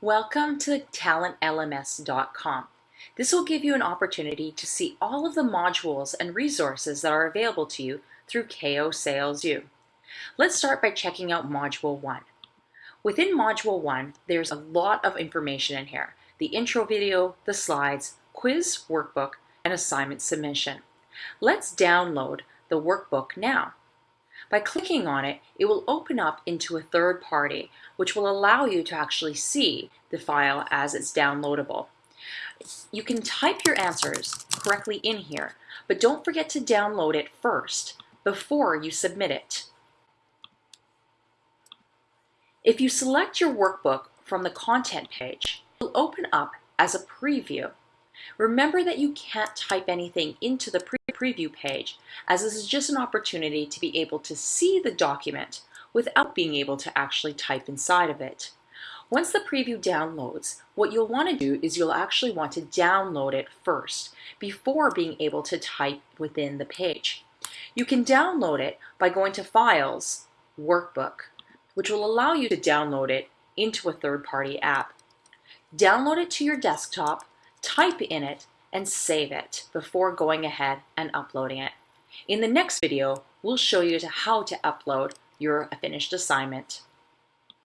Welcome to talentlms.com. This will give you an opportunity to see all of the modules and resources that are available to you through KO Sales U. Let's start by checking out Module 1. Within Module 1, there's a lot of information in here. The intro video, the slides, quiz workbook, and assignment submission. Let's download the workbook now. By clicking on it, it will open up into a third party, which will allow you to actually see the file as it's downloadable. You can type your answers correctly in here, but don't forget to download it first before you submit it. If you select your workbook from the content page, it will open up as a preview. Remember that you can't type anything into the pre preview page, as this is just an opportunity to be able to see the document without being able to actually type inside of it. Once the preview downloads, what you'll want to do is you'll actually want to download it first before being able to type within the page. You can download it by going to Files, Workbook, which will allow you to download it into a third-party app. Download it to your desktop type in it, and save it before going ahead and uploading it. In the next video, we'll show you how to upload your finished assignment.